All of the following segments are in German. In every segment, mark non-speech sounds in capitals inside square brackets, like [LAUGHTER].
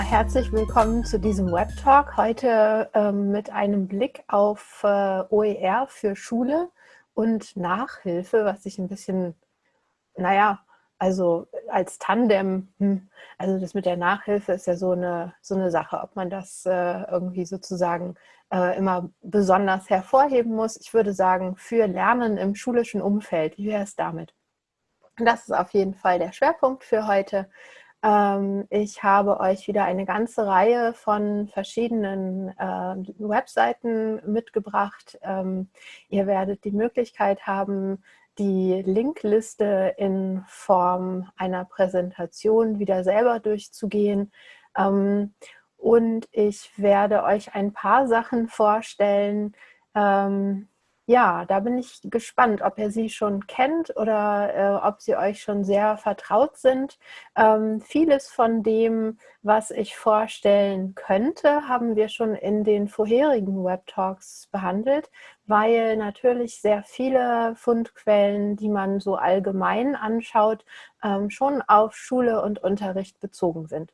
herzlich willkommen zu diesem Web-Talk. Heute ähm, mit einem Blick auf äh, OER für Schule und Nachhilfe, was ich ein bisschen, naja, also als Tandem, hm, also das mit der Nachhilfe ist ja so eine, so eine Sache, ob man das äh, irgendwie sozusagen äh, immer besonders hervorheben muss. Ich würde sagen, für Lernen im schulischen Umfeld, wie wäre es damit? Das ist auf jeden Fall der Schwerpunkt für heute. Ähm, ich habe euch wieder eine ganze Reihe von verschiedenen äh, Webseiten mitgebracht. Ähm, ihr werdet die Möglichkeit haben, die Linkliste in Form einer Präsentation wieder selber durchzugehen. Ähm, und ich werde euch ein paar Sachen vorstellen, ja, da bin ich gespannt, ob ihr sie schon kennt oder äh, ob sie euch schon sehr vertraut sind. Ähm, vieles von dem, was ich vorstellen könnte, haben wir schon in den vorherigen Web-Talks behandelt, weil natürlich sehr viele Fundquellen, die man so allgemein anschaut, ähm, schon auf Schule und Unterricht bezogen sind.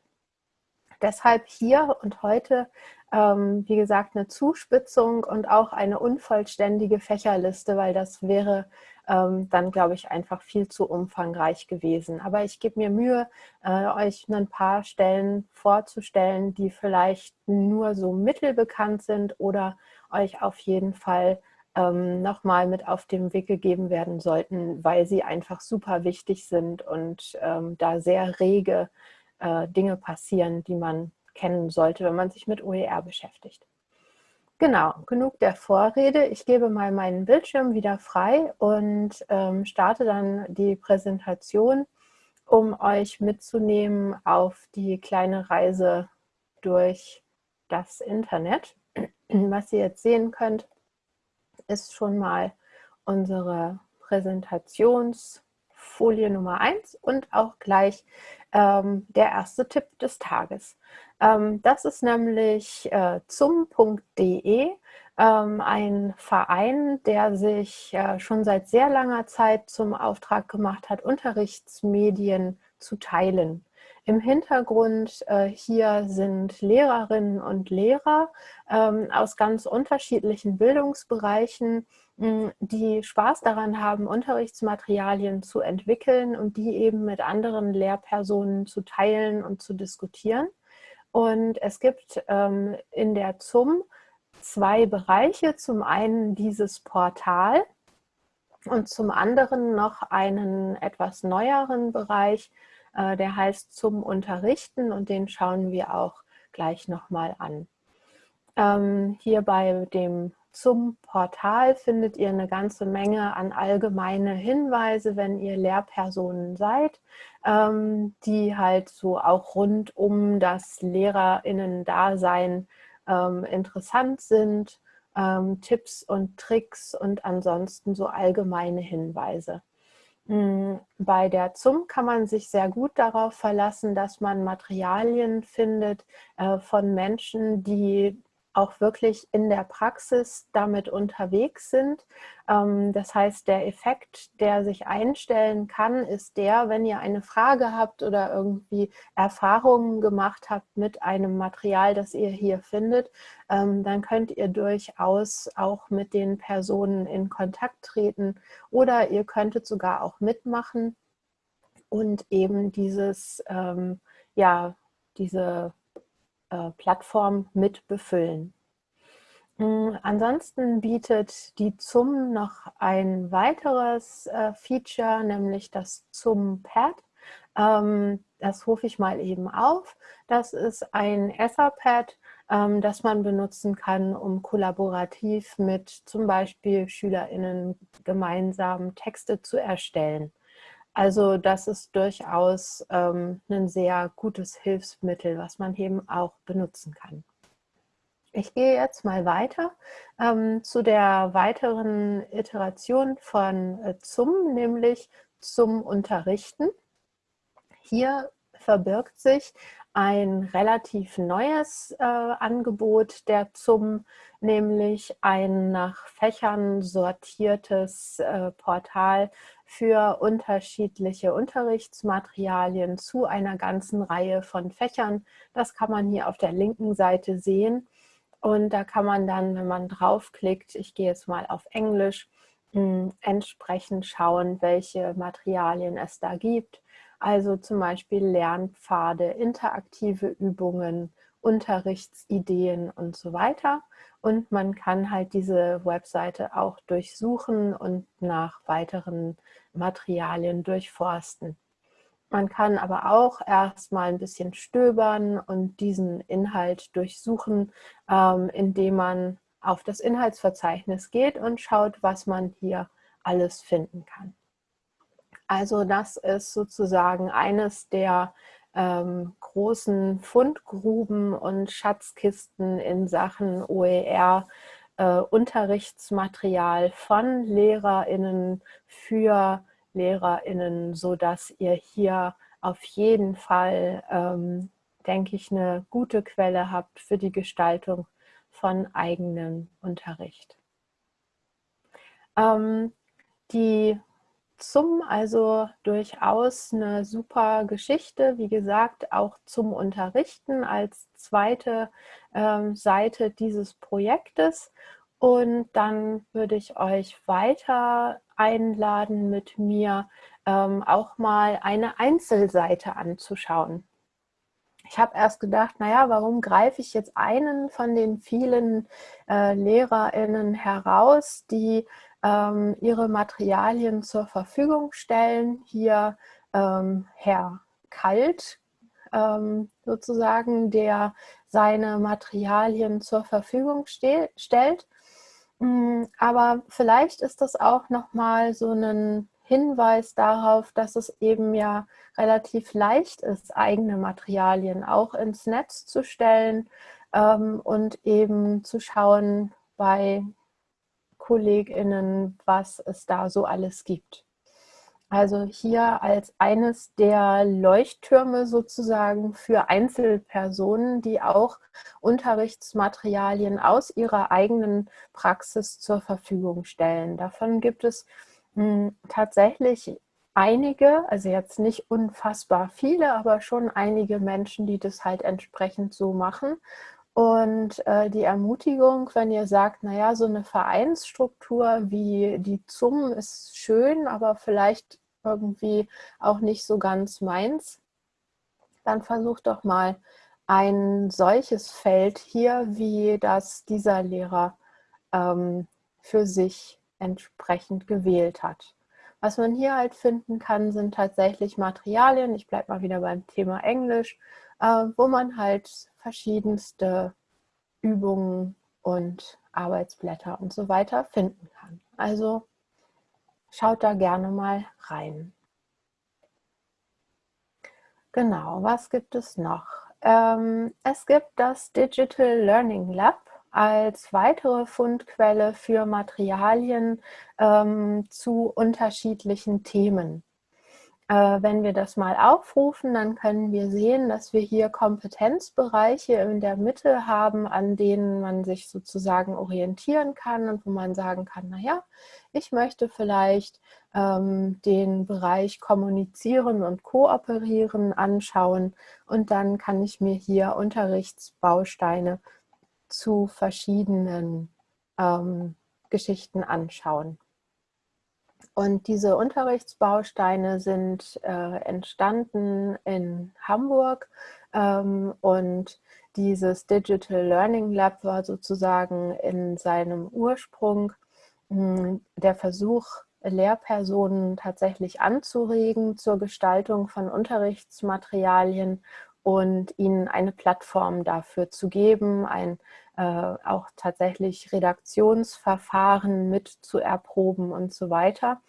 Deshalb hier und heute ähm, wie gesagt, eine Zuspitzung und auch eine unvollständige Fächerliste, weil das wäre ähm, dann, glaube ich, einfach viel zu umfangreich gewesen. Aber ich gebe mir Mühe, äh, euch ein paar Stellen vorzustellen, die vielleicht nur so mittelbekannt sind oder euch auf jeden Fall ähm, nochmal mit auf den Weg gegeben werden sollten, weil sie einfach super wichtig sind und ähm, da sehr rege äh, Dinge passieren, die man kennen sollte, wenn man sich mit OER beschäftigt. Genau, genug der Vorrede. Ich gebe mal meinen Bildschirm wieder frei und ähm, starte dann die Präsentation, um euch mitzunehmen auf die kleine Reise durch das Internet. [CLEARS THROAT] Was ihr jetzt sehen könnt, ist schon mal unsere Präsentationsfolie Nummer 1 und auch gleich ähm, der erste Tipp des Tages. Ähm, das ist nämlich äh, zum.de, ähm, ein Verein, der sich äh, schon seit sehr langer Zeit zum Auftrag gemacht hat, Unterrichtsmedien zu teilen. Im Hintergrund äh, hier sind Lehrerinnen und Lehrer ähm, aus ganz unterschiedlichen Bildungsbereichen, die Spaß daran haben, Unterrichtsmaterialien zu entwickeln und die eben mit anderen Lehrpersonen zu teilen und zu diskutieren. Und es gibt ähm, in der ZUM zwei Bereiche. Zum einen dieses Portal und zum anderen noch einen etwas neueren Bereich, äh, der heißt zum Unterrichten und den schauen wir auch gleich nochmal an. Ähm, hier bei dem zum Portal findet ihr eine ganze Menge an allgemeine Hinweise, wenn ihr Lehrpersonen seid, ähm, die halt so auch rund um das LehrerInnen-Dasein ähm, interessant sind. Ähm, Tipps und Tricks und ansonsten so allgemeine Hinweise. Hm, bei der ZUM kann man sich sehr gut darauf verlassen, dass man Materialien findet äh, von Menschen, die auch wirklich in der Praxis damit unterwegs sind. Ähm, das heißt, der Effekt, der sich einstellen kann, ist der, wenn ihr eine Frage habt oder irgendwie Erfahrungen gemacht habt mit einem Material, das ihr hier findet, ähm, dann könnt ihr durchaus auch mit den Personen in Kontakt treten oder ihr könntet sogar auch mitmachen und eben dieses, ähm, ja, diese äh, Plattform mit befüllen. Mm, ansonsten bietet die ZUM noch ein weiteres äh, Feature, nämlich das ZUM-Pad. Ähm, das rufe ich mal eben auf. Das ist ein Etherpad, ähm, das man benutzen kann, um kollaborativ mit zum Beispiel SchülerInnen gemeinsam Texte zu erstellen. Also das ist durchaus ähm, ein sehr gutes Hilfsmittel, was man eben auch benutzen kann. Ich gehe jetzt mal weiter ähm, zu der weiteren Iteration von äh, zum, nämlich zum Unterrichten. Hier verbirgt sich ein relativ neues äh, Angebot der ZUM, nämlich ein nach Fächern sortiertes äh, Portal für unterschiedliche Unterrichtsmaterialien zu einer ganzen Reihe von Fächern. Das kann man hier auf der linken Seite sehen. Und da kann man dann, wenn man draufklickt, ich gehe jetzt mal auf Englisch, hm, entsprechend schauen, welche Materialien es da gibt. Also zum Beispiel Lernpfade, interaktive Übungen, Unterrichtsideen und so weiter. Und man kann halt diese Webseite auch durchsuchen und nach weiteren Materialien durchforsten. Man kann aber auch erstmal ein bisschen stöbern und diesen Inhalt durchsuchen, ähm, indem man auf das Inhaltsverzeichnis geht und schaut, was man hier alles finden kann. Also das ist sozusagen eines der ähm, großen Fundgruben und Schatzkisten in Sachen OER äh, Unterrichtsmaterial von LehrerInnen für LehrerInnen, sodass ihr hier auf jeden Fall, ähm, denke ich, eine gute Quelle habt für die Gestaltung von eigenem Unterricht. Ähm, die zum, also durchaus eine super Geschichte, wie gesagt, auch zum Unterrichten als zweite ähm, Seite dieses Projektes. Und dann würde ich euch weiter einladen, mit mir ähm, auch mal eine Einzelseite anzuschauen. Ich habe erst gedacht, naja, warum greife ich jetzt einen von den vielen äh, LehrerInnen heraus, die ähm, ihre Materialien zur Verfügung stellen. Hier ähm, Herr Kalt ähm, sozusagen, der seine Materialien zur Verfügung stellt. Mm, aber vielleicht ist das auch nochmal so ein Hinweis darauf, dass es eben ja relativ leicht ist, eigene Materialien auch ins Netz zu stellen ähm, und eben zu schauen bei KollegInnen, was es da so alles gibt. Also hier als eines der Leuchttürme sozusagen für Einzelpersonen, die auch Unterrichtsmaterialien aus ihrer eigenen Praxis zur Verfügung stellen. Davon gibt es hm, tatsächlich einige, also jetzt nicht unfassbar viele, aber schon einige Menschen, die das halt entsprechend so machen. Und äh, die Ermutigung, wenn ihr sagt, naja, so eine Vereinsstruktur wie die ZUM ist schön, aber vielleicht irgendwie auch nicht so ganz meins, dann versucht doch mal ein solches Feld hier, wie das dieser Lehrer ähm, für sich entsprechend gewählt hat. Was man hier halt finden kann, sind tatsächlich Materialien, ich bleibe mal wieder beim Thema Englisch, äh, wo man halt verschiedenste Übungen und Arbeitsblätter und so weiter finden kann. Also schaut da gerne mal rein. Genau, was gibt es noch? Ähm, es gibt das Digital Learning Lab als weitere Fundquelle für Materialien ähm, zu unterschiedlichen Themen. Äh, wenn wir das mal aufrufen, dann können wir sehen, dass wir hier Kompetenzbereiche in der Mitte haben, an denen man sich sozusagen orientieren kann und wo man sagen kann, naja, ich möchte vielleicht ähm, den Bereich Kommunizieren und Kooperieren anschauen und dann kann ich mir hier Unterrichtsbausteine zu verschiedenen ähm, Geschichten anschauen. Und diese Unterrichtsbausteine sind äh, entstanden in Hamburg ähm, und dieses Digital Learning Lab war sozusagen in seinem Ursprung mh, hm, der Versuch, Lehrpersonen tatsächlich anzuregen zur Gestaltung von Unterrichtsmaterialien und ihnen eine Plattform dafür zu geben, ein auch tatsächlich Redaktionsverfahren mit zu erproben und so weiter.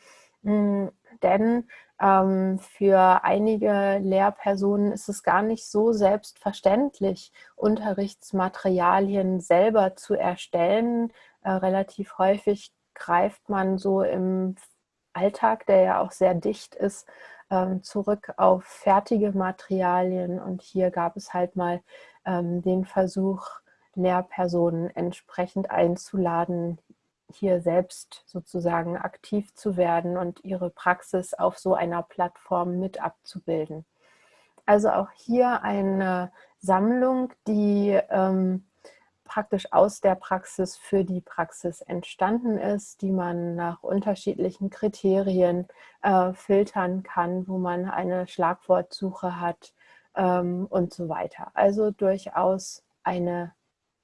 Mhm, denn ähm, für einige Lehrpersonen ist es gar nicht so selbstverständlich, Unterrichtsmaterialien selber zu erstellen. Äh, relativ häufig greift man so im Alltag, der ja auch sehr dicht ist, ähm, zurück auf fertige Materialien. Und hier gab es halt mal ähm, den Versuch, Lehrpersonen entsprechend einzuladen, hier selbst sozusagen aktiv zu werden und ihre Praxis auf so einer Plattform mit abzubilden. Also auch hier eine Sammlung, die ähm, praktisch aus der Praxis für die Praxis entstanden ist, die man nach unterschiedlichen Kriterien äh, filtern kann, wo man eine Schlagwortsuche hat ähm, und so weiter. Also durchaus eine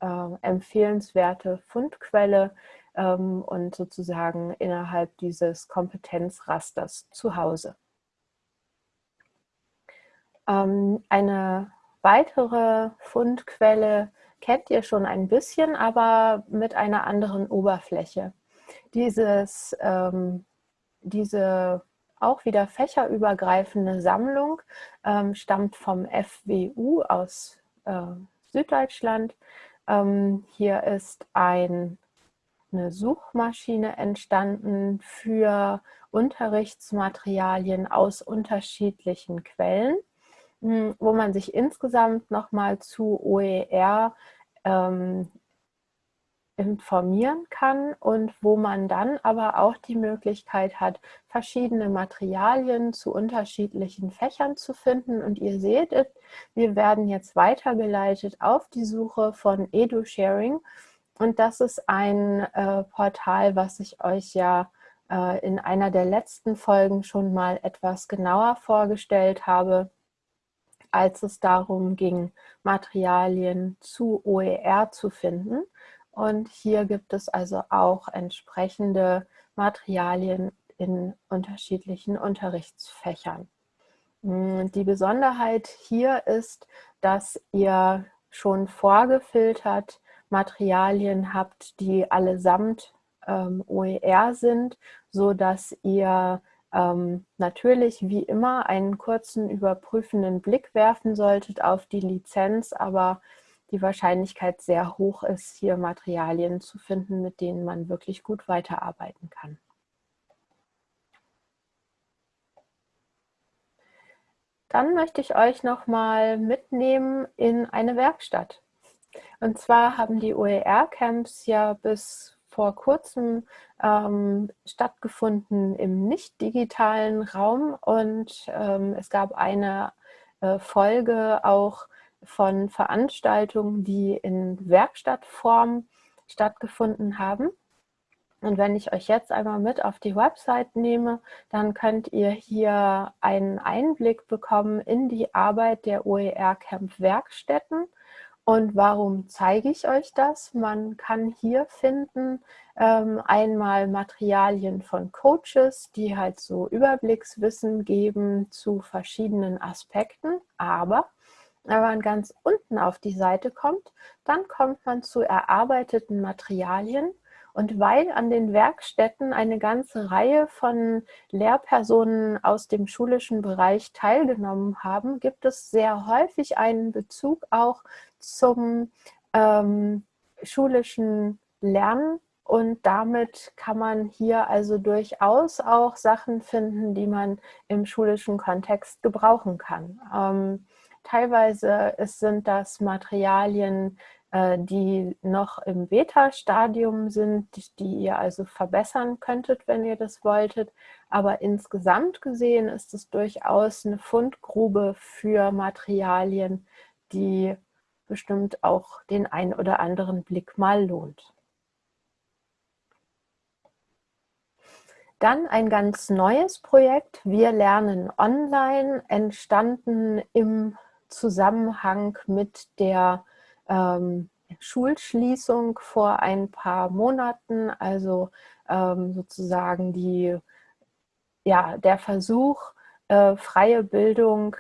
äh, empfehlenswerte Fundquelle ähm, und sozusagen innerhalb dieses Kompetenzrasters zu Hause. Ähm, eine weitere Fundquelle kennt ihr schon ein bisschen, aber mit einer anderen Oberfläche. Dieses, ähm, diese auch wieder fächerübergreifende Sammlung ähm, stammt vom FWU aus äh, Süddeutschland. Ähm, hier ist ein, eine Suchmaschine entstanden für Unterrichtsmaterialien aus unterschiedlichen Quellen. Hm, wo man sich insgesamt nochmal zu OER ähm, informieren kann und wo man dann aber auch die Möglichkeit hat, verschiedene Materialien zu unterschiedlichen Fächern zu finden. Und ihr seht, wir werden jetzt weitergeleitet auf die Suche von EduSharing. Und das ist ein äh, Portal, was ich euch ja äh, in einer der letzten Folgen schon mal etwas genauer vorgestellt habe als es darum ging, Materialien zu OER zu finden. Und hier gibt es also auch entsprechende Materialien in unterschiedlichen Unterrichtsfächern. Hm, die Besonderheit hier ist, dass ihr schon vorgefiltert Materialien habt, die allesamt ähm, OER sind, so dass ihr ähm, natürlich wie immer einen kurzen überprüfenden Blick werfen solltet auf die Lizenz, aber die Wahrscheinlichkeit sehr hoch ist, hier Materialien zu finden, mit denen man wirklich gut weiterarbeiten kann. Dann möchte ich euch noch mal mitnehmen in eine Werkstatt. Und zwar haben die OER-Camps ja bis vor kurzem ähm, stattgefunden im nicht digitalen Raum und ähm, es gab eine äh, Folge auch von Veranstaltungen, die in Werkstattform stattgefunden haben. Und wenn ich euch jetzt einmal mit auf die Website nehme, dann könnt ihr hier einen Einblick bekommen in die Arbeit der OER Camp Werkstätten und warum zeige ich euch das? Man kann hier finden ähm, einmal Materialien von Coaches, die halt so Überblickswissen geben zu verschiedenen Aspekten, aber wenn man ganz unten auf die Seite kommt, dann kommt man zu erarbeiteten Materialien und weil an den Werkstätten eine ganze Reihe von Lehrpersonen aus dem schulischen Bereich teilgenommen haben, gibt es sehr häufig einen Bezug auch zum ähm, schulischen Lernen und damit kann man hier also durchaus auch Sachen finden, die man im schulischen Kontext gebrauchen kann. Ähm, teilweise sind das Materialien, äh, die noch im Beta-Stadium sind, die ihr also verbessern könntet, wenn ihr das wolltet. Aber insgesamt gesehen ist es durchaus eine Fundgrube für Materialien, die bestimmt auch den ein oder anderen Blick mal lohnt. Dann ein ganz neues Projekt, Wir lernen online, entstanden im Zusammenhang mit der ähm, Schulschließung vor ein paar Monaten, also ähm, sozusagen die, ja, der Versuch, äh, freie Bildung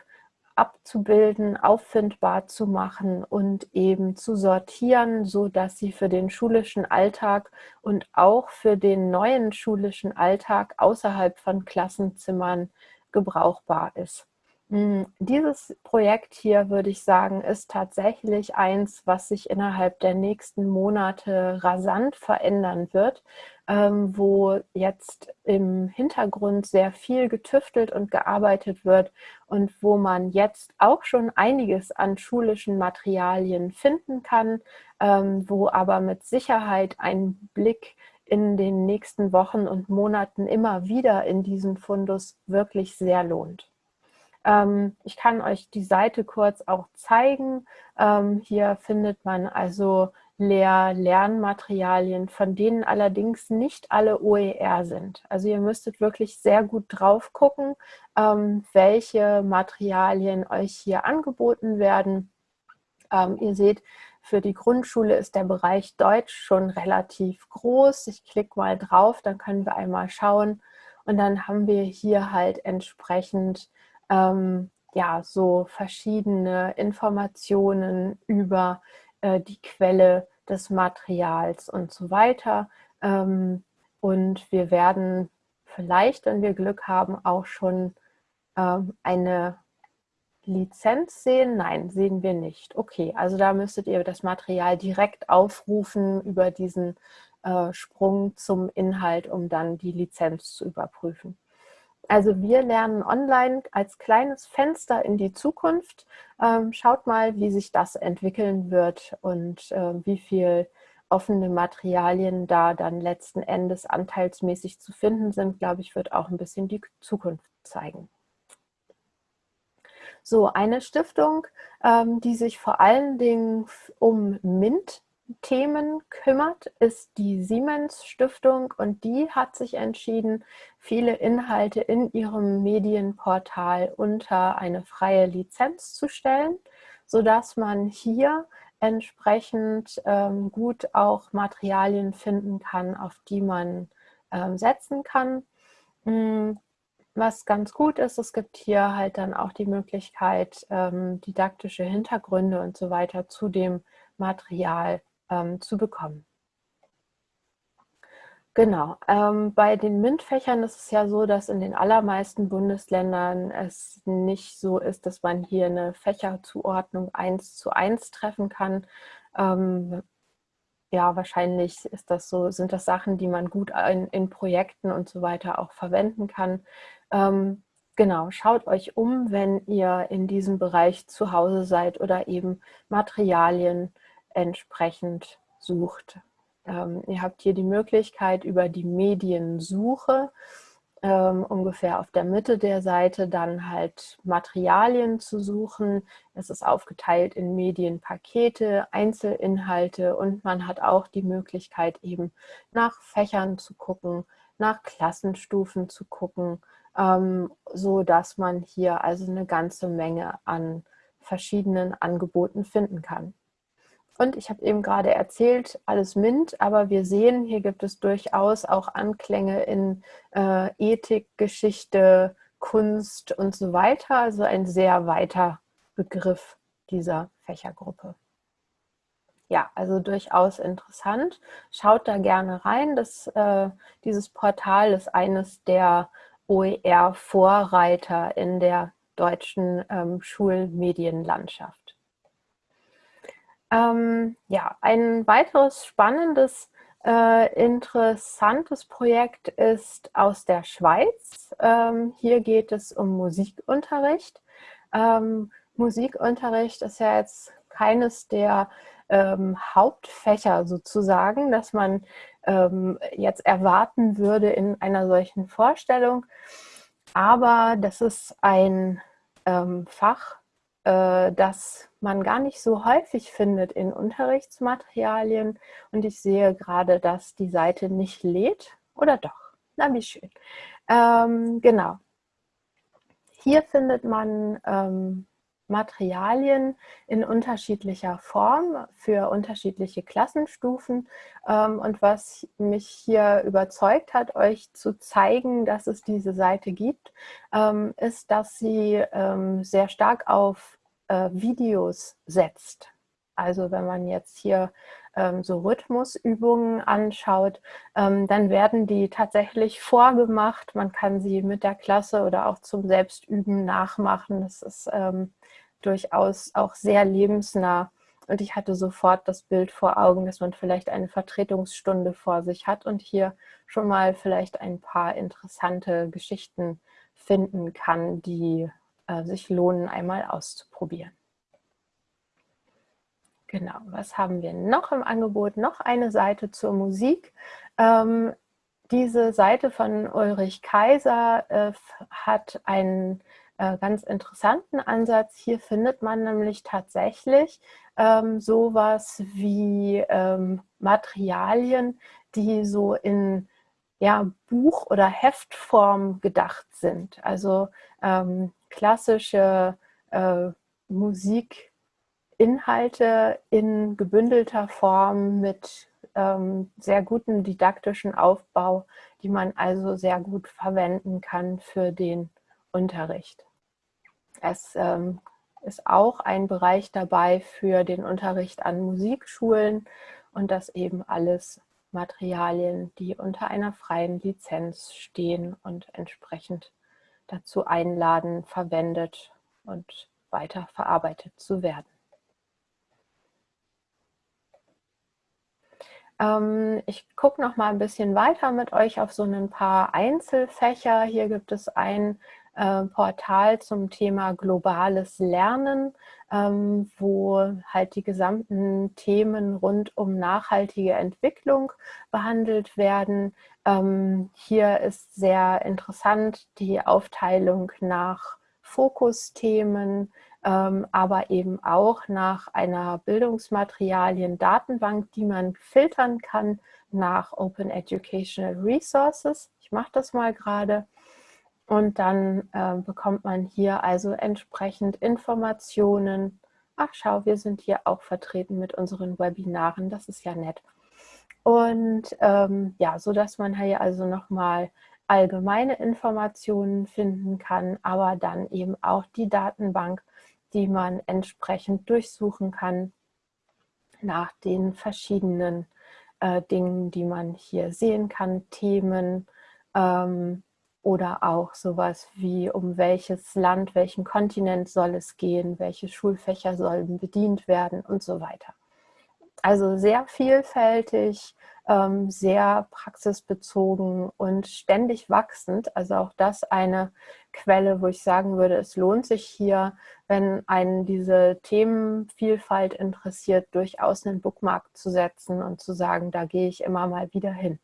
abzubilden, auffindbar zu machen und eben zu sortieren, so dass sie für den schulischen Alltag und auch für den neuen schulischen Alltag außerhalb von Klassenzimmern gebrauchbar ist. Hm, dieses Projekt hier, würde ich sagen, ist tatsächlich eins, was sich innerhalb der nächsten Monate rasant verändern wird, ähm, wo jetzt im Hintergrund sehr viel getüftelt und gearbeitet wird und wo man jetzt auch schon einiges an schulischen Materialien finden kann, ähm, wo aber mit Sicherheit ein Blick in den nächsten Wochen und Monaten immer wieder in diesen Fundus wirklich sehr lohnt. Ähm, ich kann euch die Seite kurz auch zeigen. Ähm, hier findet man also Lehr-Lernmaterialien, von denen allerdings nicht alle OER sind. Also ihr müsstet wirklich sehr gut drauf gucken, ähm, welche Materialien euch hier angeboten werden. Ähm, ihr seht, für die Grundschule ist der Bereich Deutsch schon relativ groß. Ich klicke mal drauf, dann können wir einmal schauen. Und dann haben wir hier halt entsprechend ähm, ja, so verschiedene Informationen über äh, die Quelle des Materials und so weiter. Ähm, und wir werden vielleicht, wenn wir Glück haben, auch schon ähm, eine Lizenz sehen? Nein, sehen wir nicht. Okay, also da müsstet ihr das Material direkt aufrufen über diesen äh, Sprung zum Inhalt, um dann die Lizenz zu überprüfen. Also wir lernen online als kleines Fenster in die Zukunft. Ähm, schaut mal, wie sich das entwickeln wird und äh, wie viel offene Materialien da dann letzten Endes anteilsmäßig zu finden sind, glaube ich, wird auch ein bisschen die Zukunft zeigen. So, eine Stiftung, ähm, die sich vor allen Dingen um MINT Themen kümmert, ist die Siemens Stiftung und die hat sich entschieden, viele Inhalte in ihrem Medienportal unter eine freie Lizenz zu stellen, sodass man hier entsprechend ähm, gut auch Materialien finden kann, auf die man ähm, setzen kann. Hm, was ganz gut ist, es gibt hier halt dann auch die Möglichkeit, ähm, didaktische Hintergründe und so weiter zu dem Material ähm, zu bekommen. Genau, ähm, bei den MINT-Fächern ist es ja so, dass in den allermeisten Bundesländern es nicht so ist, dass man hier eine Fächerzuordnung eins zu eins treffen kann. Ähm, ja, wahrscheinlich ist das so, sind das Sachen, die man gut in, in Projekten und so weiter auch verwenden kann. Ähm, genau, schaut euch um, wenn ihr in diesem Bereich zu Hause seid oder eben Materialien entsprechend sucht. Ähm, ihr habt hier die Möglichkeit über die Mediensuche ähm, ungefähr auf der Mitte der Seite dann halt Materialien zu suchen. Es ist aufgeteilt in Medienpakete, Einzelinhalte und man hat auch die Möglichkeit eben nach Fächern zu gucken, nach Klassenstufen zu gucken, ähm, so dass man hier also eine ganze Menge an verschiedenen Angeboten finden kann. Und ich habe eben gerade erzählt, alles MINT, aber wir sehen, hier gibt es durchaus auch Anklänge in äh, Ethik, Geschichte, Kunst und so weiter. Also ein sehr weiter Begriff dieser Fächergruppe. Ja, also durchaus interessant. Schaut da gerne rein. Das, äh, dieses Portal ist eines der OER-Vorreiter in der deutschen ähm, Schulmedienlandschaft. Ähm, ja, ein weiteres spannendes, äh, interessantes Projekt ist aus der Schweiz. Ähm, hier geht es um Musikunterricht. Ähm, Musikunterricht ist ja jetzt keines der ähm, Hauptfächer sozusagen, dass man ähm, jetzt erwarten würde in einer solchen Vorstellung. Aber das ist ein ähm, Fach, äh, das man gar nicht so häufig findet in Unterrichtsmaterialien. Und ich sehe gerade, dass die Seite nicht lädt. Oder doch? Na, wie schön. Ähm, genau. Hier findet man ähm, Materialien in unterschiedlicher Form für unterschiedliche Klassenstufen. Ähm, und was mich hier überzeugt hat, euch zu zeigen, dass es diese Seite gibt, ähm, ist, dass sie ähm, sehr stark auf äh, Videos setzt. Also wenn man jetzt hier so Rhythmusübungen anschaut, dann werden die tatsächlich vorgemacht. Man kann sie mit der Klasse oder auch zum Selbstüben nachmachen. Das ist durchaus auch sehr lebensnah. Und ich hatte sofort das Bild vor Augen, dass man vielleicht eine Vertretungsstunde vor sich hat und hier schon mal vielleicht ein paar interessante Geschichten finden kann, die äh, sich lohnen, einmal auszuprobieren. Genau, was haben wir noch im Angebot? Noch eine Seite zur Musik. Ähm, diese Seite von Ulrich Kaiser äh, hat einen äh, ganz interessanten Ansatz. Hier findet man nämlich tatsächlich ähm, sowas wie ähm, Materialien, die so in ja, Buch- oder Heftform gedacht sind. Also ähm, klassische äh, Musikinhalte in gebündelter Form mit ähm, sehr guten didaktischen Aufbau, die man also sehr gut verwenden kann für den Unterricht. Es ähm, ist auch ein Bereich dabei für den Unterricht an Musikschulen und das eben alles Materialien, die unter einer freien Lizenz stehen und entsprechend dazu einladen, verwendet und weiter verarbeitet zu werden. Ähm, ich gucke noch mal ein bisschen weiter mit euch auf so ein paar Einzelfächer. Hier gibt es ein äh, Portal zum Thema globales Lernen, ähm, wo halt die gesamten Themen rund um nachhaltige Entwicklung behandelt werden. Ähm, hier ist sehr interessant die Aufteilung nach Fokusthemen, ähm, aber eben auch nach einer Bildungsmaterialien-Datenbank, die man filtern kann nach Open Educational Resources. Ich mache das mal gerade. Und dann äh, bekommt man hier also entsprechend Informationen. Ach schau, wir sind hier auch vertreten mit unseren Webinaren, das ist ja nett. Und ähm, ja, so dass man hier also nochmal allgemeine Informationen finden kann, aber dann eben auch die Datenbank, die man entsprechend durchsuchen kann nach den verschiedenen äh, Dingen, die man hier sehen kann, Themen, ähm, oder auch sowas wie, um welches Land, welchen Kontinent soll es gehen, welche Schulfächer sollen bedient werden und so weiter. Also sehr vielfältig, ähm, sehr praxisbezogen und ständig wachsend. Also auch das eine Quelle, wo ich sagen würde, es lohnt sich hier, wenn einen diese Themenvielfalt interessiert, durchaus einen Bookmark zu setzen und zu sagen, da gehe ich immer mal wieder hin.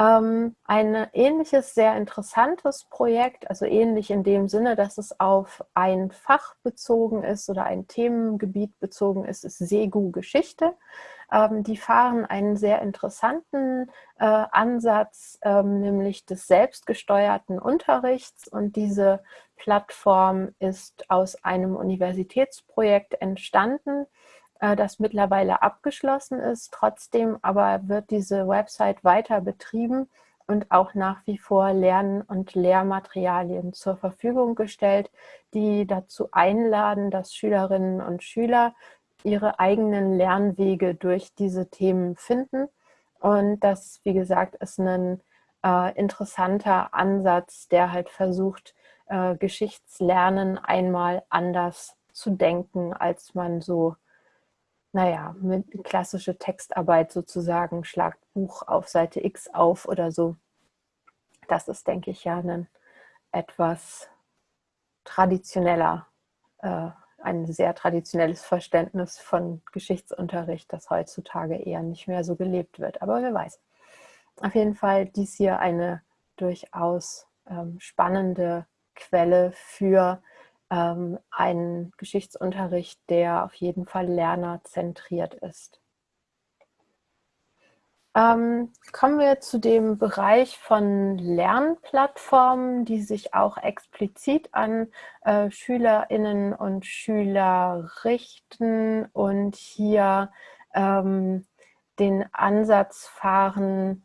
Ähm, ein ähnliches, sehr interessantes Projekt, also ähnlich in dem Sinne, dass es auf ein Fach bezogen ist oder ein Themengebiet bezogen ist, ist Segu Geschichte. Ähm, die fahren einen sehr interessanten äh, Ansatz, ähm, nämlich des selbstgesteuerten Unterrichts. Und diese Plattform ist aus einem Universitätsprojekt entstanden, äh, das mittlerweile abgeschlossen ist. Trotzdem aber wird diese Website weiter betrieben und auch nach wie vor Lern- und Lehrmaterialien zur Verfügung gestellt, die dazu einladen, dass Schülerinnen und Schüler ihre eigenen Lernwege durch diese Themen finden. Und das, wie gesagt, ist ein äh, interessanter Ansatz, der halt versucht, äh, Geschichtslernen einmal anders zu denken, als man so naja, mit klassische Textarbeit sozusagen, schlagt Buch auf Seite X auf oder so. Das ist, denke ich, ja ein etwas traditioneller, äh, ein sehr traditionelles Verständnis von Geschichtsunterricht, das heutzutage eher nicht mehr so gelebt wird. Aber wer weiß. Auf jeden Fall dies hier eine durchaus ähm, spannende Quelle für ähm, einen Geschichtsunterricht, der auf jeden Fall lernerzentriert ist. Ähm, kommen wir zu dem Bereich von Lernplattformen, die sich auch explizit an äh, Schülerinnen und Schüler richten und hier ähm, den Ansatz fahren,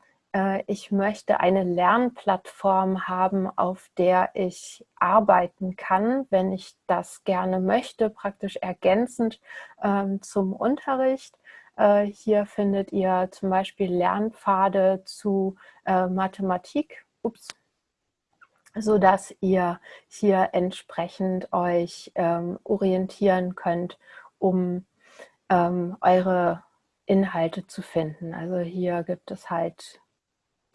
ich möchte eine Lernplattform haben, auf der ich arbeiten kann, wenn ich das gerne möchte, praktisch ergänzend ähm, zum Unterricht. Äh, hier findet ihr zum Beispiel Lernpfade zu äh, Mathematik, ups, sodass ihr hier entsprechend euch ähm, orientieren könnt, um ähm, eure Inhalte zu finden. Also hier gibt es halt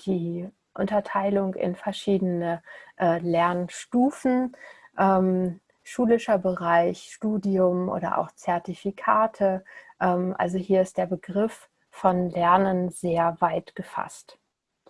die Unterteilung in verschiedene äh, Lernstufen, ähm, schulischer Bereich, Studium oder auch Zertifikate. Ähm, also hier ist der Begriff von Lernen sehr weit gefasst.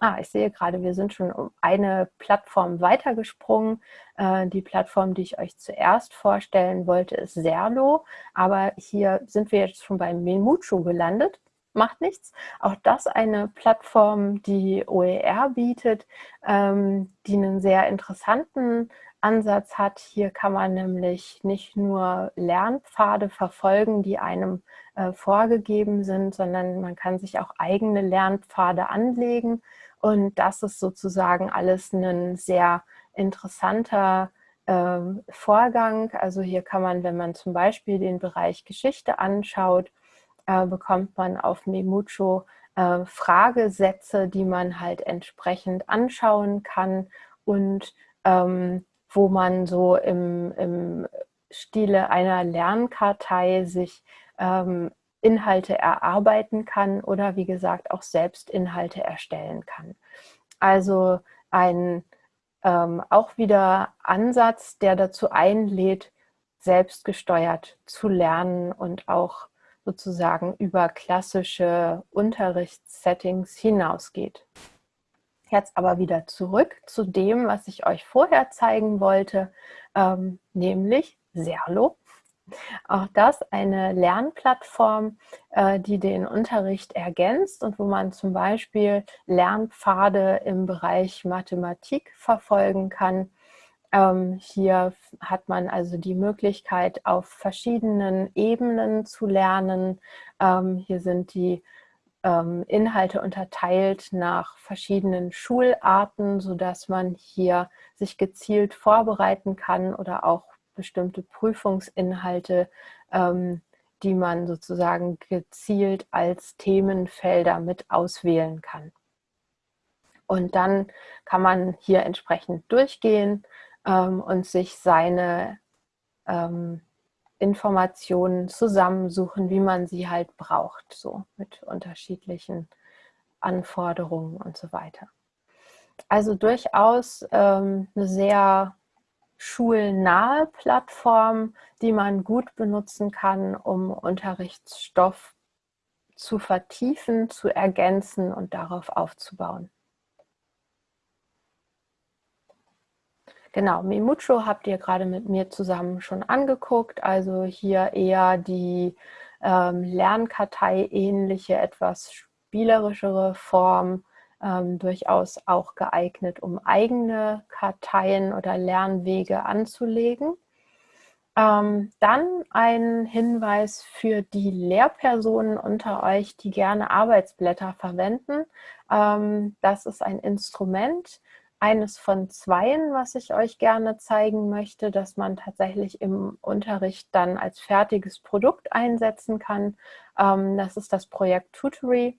Ah, ich sehe gerade, wir sind schon um eine Plattform weitergesprungen. Äh, die Plattform, die ich euch zuerst vorstellen wollte, ist Serlo. Aber hier sind wir jetzt schon bei Memucho gelandet. Macht nichts. Auch das eine Plattform, die OER bietet, ähm, die einen sehr interessanten Ansatz hat. Hier kann man nämlich nicht nur Lernpfade verfolgen, die einem äh, vorgegeben sind, sondern man kann sich auch eigene Lernpfade anlegen und das ist sozusagen alles ein sehr interessanter äh, Vorgang. Also hier kann man, wenn man zum Beispiel den Bereich Geschichte anschaut, äh, bekommt man auf Memucho äh, Fragesätze, die man halt entsprechend anschauen kann und ähm, wo man so im, im Stile einer Lernkartei sich ähm, Inhalte erarbeiten kann oder wie gesagt auch selbst Inhalte erstellen kann. Also ein ähm, auch wieder Ansatz, der dazu einlädt, selbstgesteuert zu lernen und auch sozusagen über klassische Unterrichtssettings hinausgeht. Jetzt aber wieder zurück zu dem, was ich euch vorher zeigen wollte, ähm, nämlich Serlo. Auch das eine Lernplattform, äh, die den Unterricht ergänzt und wo man zum Beispiel Lernpfade im Bereich Mathematik verfolgen kann. Ähm, hier hat man also die Möglichkeit, auf verschiedenen Ebenen zu lernen. Ähm, hier sind die ähm, Inhalte unterteilt nach verschiedenen Schularten, sodass man hier sich gezielt vorbereiten kann oder auch bestimmte Prüfungsinhalte, ähm, die man sozusagen gezielt als Themenfelder mit auswählen kann. Und dann kann man hier entsprechend durchgehen ähm, und sich seine ähm, Informationen zusammensuchen, wie man sie halt braucht, so mit unterschiedlichen Anforderungen und so weiter. Also durchaus ähm, eine sehr schulnahe Plattform, die man gut benutzen kann, um Unterrichtsstoff zu vertiefen, zu ergänzen und darauf aufzubauen. Genau, Memucho habt ihr gerade mit mir zusammen schon angeguckt, also hier eher die ähm, Lernkartei-ähnliche, etwas spielerischere Form ähm, durchaus auch geeignet, um eigene Karteien oder Lernwege anzulegen. Ähm, dann ein Hinweis für die Lehrpersonen unter euch, die gerne Arbeitsblätter verwenden. Ähm, das ist ein Instrument, eines von zweien, was ich euch gerne zeigen möchte, dass man tatsächlich im Unterricht dann als fertiges Produkt einsetzen kann. Ähm, das ist das Projekt Tutory.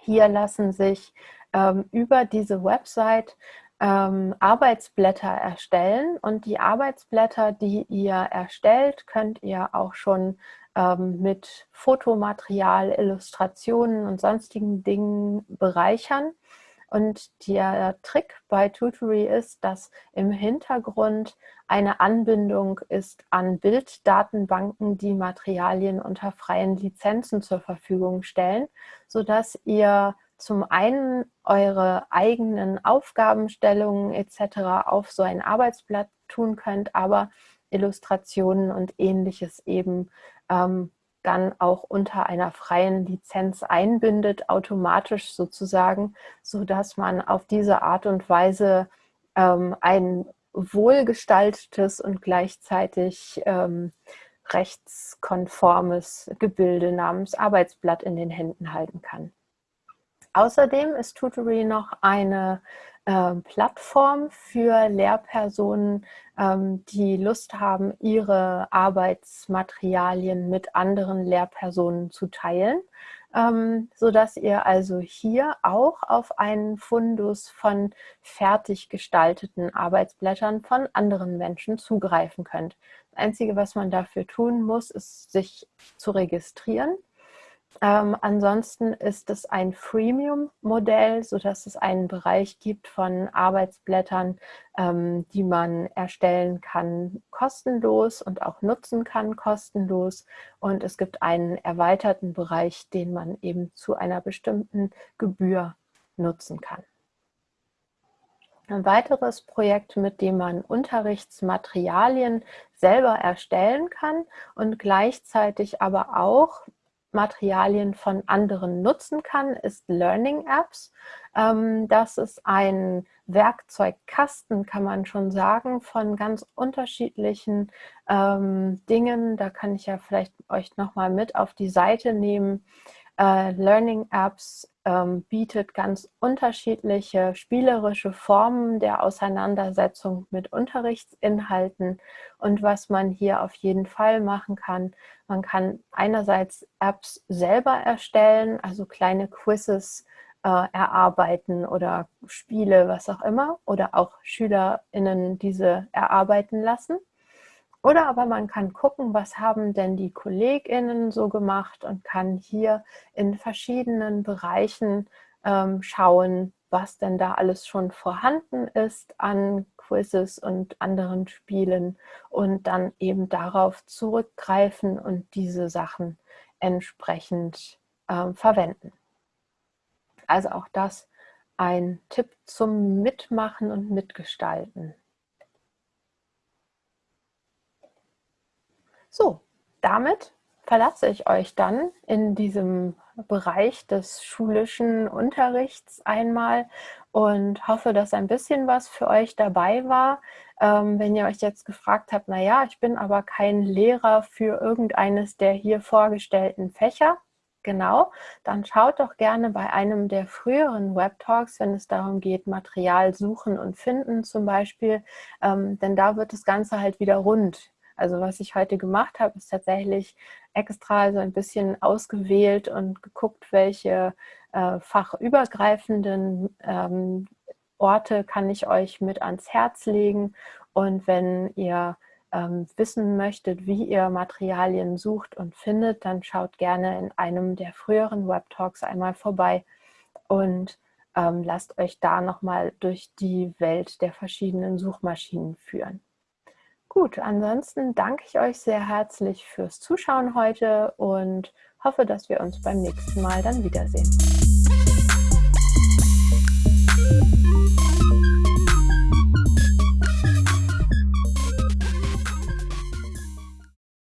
Hier lassen sich ähm, über diese Website ähm, Arbeitsblätter erstellen und die Arbeitsblätter, die ihr erstellt, könnt ihr auch schon mit Fotomaterial, Illustrationen und sonstigen Dingen bereichern. Und der Trick bei Tutory ist, dass im Hintergrund eine Anbindung ist an Bilddatenbanken, die Materialien unter freien Lizenzen zur Verfügung stellen, sodass ihr zum einen eure eigenen Aufgabenstellungen etc. auf so ein Arbeitsblatt tun könnt, aber Illustrationen und ähnliches eben ähm, dann auch unter einer freien Lizenz einbindet, automatisch sozusagen, sodass man auf diese Art und Weise ähm, ein wohlgestaltetes und gleichzeitig ähm, rechtskonformes Gebilde namens Arbeitsblatt in den Händen halten kann. Außerdem ist Tutory noch eine Plattform für Lehrpersonen, ähm, die Lust haben, ihre Arbeitsmaterialien mit anderen Lehrpersonen zu teilen, ähm, sodass ihr also hier auch auf einen Fundus von fertig gestalteten Arbeitsblättern von anderen Menschen zugreifen könnt. Das Einzige, was man dafür tun muss, ist sich zu registrieren ähm, ansonsten ist es ein Freemium-Modell, sodass es einen Bereich gibt von Arbeitsblättern, ähm, die man erstellen kann kostenlos und auch nutzen kann kostenlos. Und es gibt einen erweiterten Bereich, den man eben zu einer bestimmten Gebühr nutzen kann. Ein weiteres Projekt, mit dem man Unterrichtsmaterialien selber erstellen kann und gleichzeitig aber auch Materialien von anderen nutzen kann, ist Learning Apps. Ähm, das ist ein Werkzeugkasten, kann man schon sagen, von ganz unterschiedlichen ähm, Dingen. Da kann ich ja vielleicht euch nochmal mit auf die Seite nehmen. Äh, Learning Apps ähm, bietet ganz unterschiedliche spielerische Formen der Auseinandersetzung mit Unterrichtsinhalten. Und was man hier auf jeden Fall machen kann, man kann einerseits Apps selber erstellen, also kleine Quizzes äh, erarbeiten oder Spiele, was auch immer, oder auch SchülerInnen diese erarbeiten lassen. Oder aber man kann gucken, was haben denn die KollegInnen so gemacht und kann hier in verschiedenen Bereichen ähm, schauen, was denn da alles schon vorhanden ist an Quizzes und anderen Spielen und dann eben darauf zurückgreifen und diese Sachen entsprechend ähm, verwenden. Also auch das ein Tipp zum Mitmachen und Mitgestalten. So, damit verlasse ich euch dann in diesem Bereich des schulischen Unterrichts einmal und hoffe, dass ein bisschen was für euch dabei war. Ähm, wenn ihr euch jetzt gefragt habt, naja, ich bin aber kein Lehrer für irgendeines der hier vorgestellten Fächer, genau, dann schaut doch gerne bei einem der früheren Webtalks, wenn es darum geht, Material suchen und finden zum Beispiel, ähm, denn da wird das Ganze halt wieder rund. Also was ich heute gemacht habe, ist tatsächlich extra so ein bisschen ausgewählt und geguckt, welche äh, fachübergreifenden ähm, Orte kann ich euch mit ans Herz legen. Und wenn ihr ähm, wissen möchtet, wie ihr Materialien sucht und findet, dann schaut gerne in einem der früheren Webtalks einmal vorbei und ähm, lasst euch da nochmal durch die Welt der verschiedenen Suchmaschinen führen. Gut, ansonsten danke ich euch sehr herzlich fürs Zuschauen heute und hoffe, dass wir uns beim nächsten Mal dann wiedersehen.